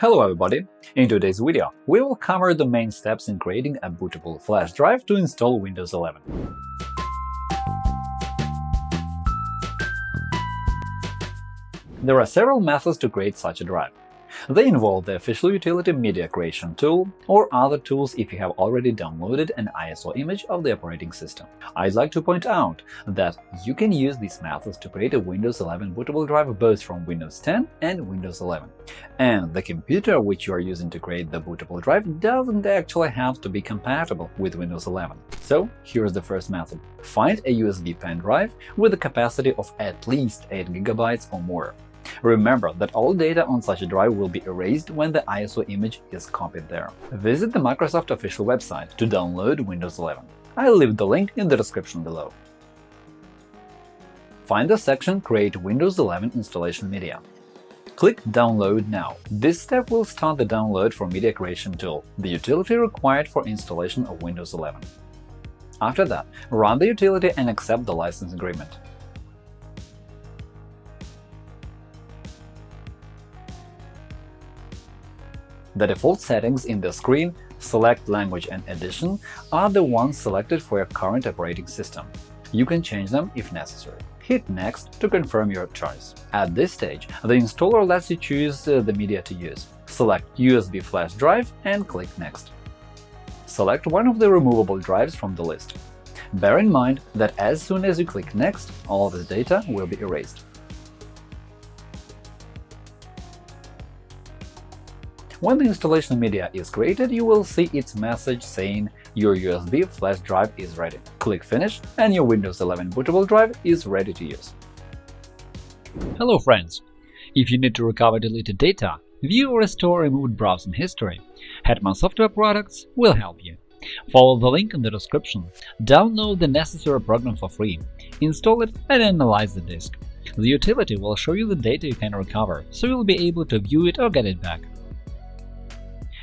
Hello everybody! In today's video, we will cover the main steps in creating a bootable flash drive to install Windows 11. There are several methods to create such a drive. They involve the official utility Media Creation tool or other tools if you have already downloaded an ISO image of the operating system. I'd like to point out that you can use these methods to create a Windows 11 bootable drive both from Windows 10 and Windows 11. And the computer which you are using to create the bootable drive doesn't actually have to be compatible with Windows 11. So here's the first method. Find a USB pen drive with a capacity of at least 8 GB or more. Remember that all data on such a drive will be erased when the ISO image is copied there. Visit the Microsoft official website to download Windows 11. I'll leave the link in the description below. Find the section Create Windows 11 installation media. Click Download now. This step will start the download from Media Creation tool, the utility required for installation of Windows 11. After that, run the utility and accept the license agreement. The default settings in the screen Select Language and Edition are the ones selected for your current operating system. You can change them if necessary. Hit Next to confirm your choice. At this stage, the installer lets you choose uh, the media to use. Select USB flash drive and click Next. Select one of the removable drives from the list. Bear in mind that as soon as you click Next, all the data will be erased. When the installation media is created, you will see its message saying your USB flash drive is ready. Click Finish, and your Windows 11 bootable drive is ready to use. Hello friends! If you need to recover deleted data, view or restore removed browsing history, Hetman Software Products will help you. Follow the link in the description, download the necessary program for free, install it and analyze the disk. The utility will show you the data you can recover, so you'll be able to view it or get it back.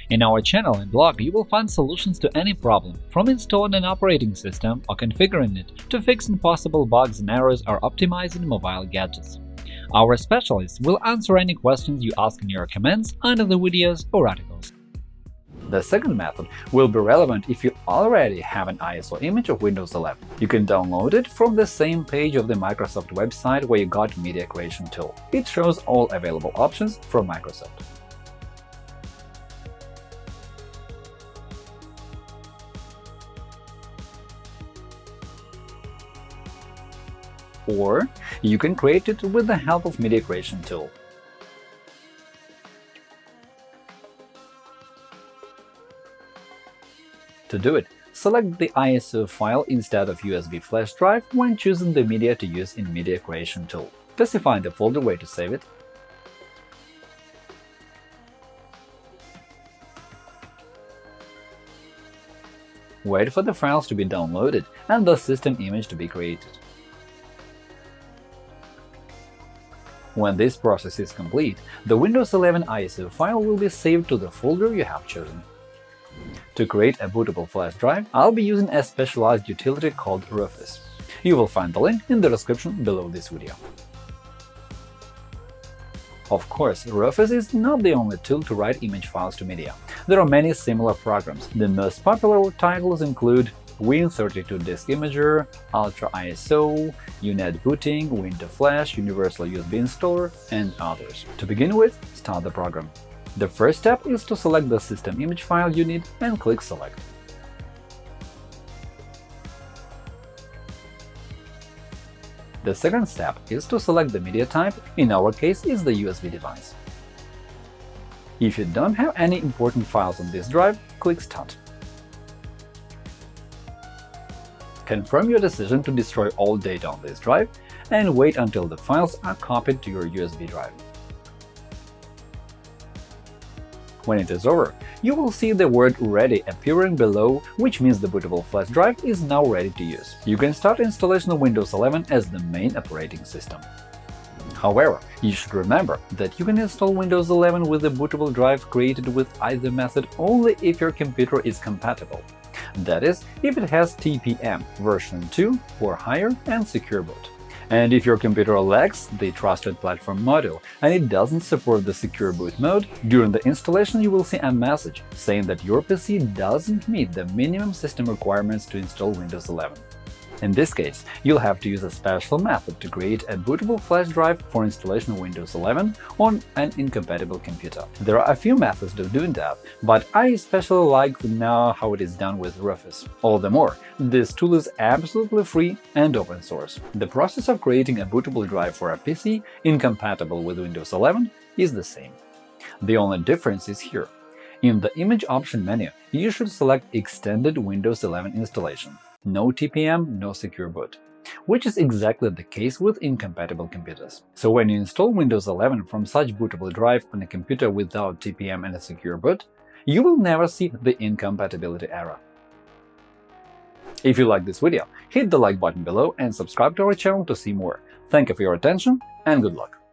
In our channel and blog, you will find solutions to any problem, from installing an operating system or configuring it to fixing possible bugs and errors or optimizing mobile gadgets. Our specialists will answer any questions you ask in your comments under the videos or articles. The second method will be relevant if you already have an ISO image of Windows 11. You can download it from the same page of the Microsoft website where you got Media Creation tool. It shows all available options from Microsoft. Or you can create it with the help of Media Creation tool. To do it, select the ISO file instead of USB flash drive when choosing the media to use in Media Creation tool. Specify the folder where to save it, wait for the files to be downloaded and the system image to be created. When this process is complete, the Windows 11 ISO file will be saved to the folder you have chosen. To create a bootable flash drive, I'll be using a specialized utility called Rufus. You will find the link in the description below this video. Of course, Rufus is not the only tool to write image files to media. There are many similar programs. The most popular titles include Win32 Disk Imager, Ultra ISO, UNet Booting, WinToFlash, Universal USB Installer, and others. To begin with, start the program. The first step is to select the system image file you need and click Select. The second step is to select the media type, in our case it's the USB device. If you don't have any important files on this drive, click Start. Confirm your decision to destroy all data on this drive and wait until the files are copied to your USB drive. When it is over, you will see the word Ready appearing below, which means the bootable flash drive is now ready to use. You can start installation of Windows 11 as the main operating system. However, you should remember that you can install Windows 11 with a bootable drive created with either method only if your computer is compatible that is, if it has TPM version 2 or higher and Secure Boot. And if your computer lacks the Trusted Platform module and it doesn't support the Secure Boot mode, during the installation you will see a message saying that your PC doesn't meet the minimum system requirements to install Windows 11. In this case, you'll have to use a special method to create a bootable flash drive for installation of Windows 11 on an incompatible computer. There are a few methods of doing that, but I especially like to know how it is done with Rufus. All the more, this tool is absolutely free and open source. The process of creating a bootable drive for a PC incompatible with Windows 11 is the same. The only difference is here. In the Image option menu, you should select Extended Windows 11 installation no TPM, no secure boot which is exactly the case with incompatible computers. So when you install Windows 11 from such bootable drive on a computer without TPM and a secure boot, you will never see the incompatibility error. If you like this video, hit the like button below and subscribe to our channel to see more. Thank you for your attention and good luck!